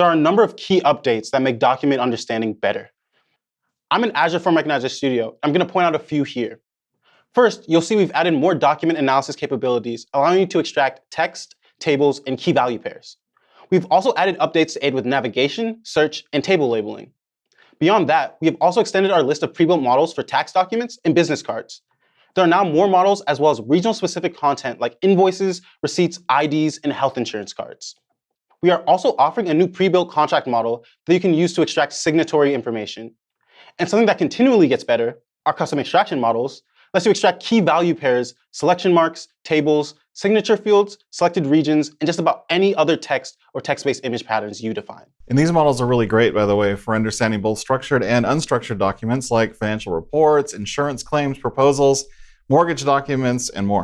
there are a number of key updates that make document understanding better. I'm in Azure Form Recognizer Studio. I'm going to point out a few here. First, you'll see we've added more document analysis capabilities, allowing you to extract text, tables, and key value pairs. We've also added updates to aid with navigation, search, and table labeling. Beyond that, we have also extended our list of pre-built models for tax documents and business cards. There are now more models as well as regional-specific content like invoices, receipts, IDs, and health insurance cards. We are also offering a new pre-built contract model that you can use to extract signatory information. And something that continually gets better, our custom extraction models, lets you extract key value pairs, selection marks, tables, signature fields, selected regions, and just about any other text or text-based image patterns you define. And these models are really great, by the way, for understanding both structured and unstructured documents like financial reports, insurance claims, proposals, mortgage documents, and more.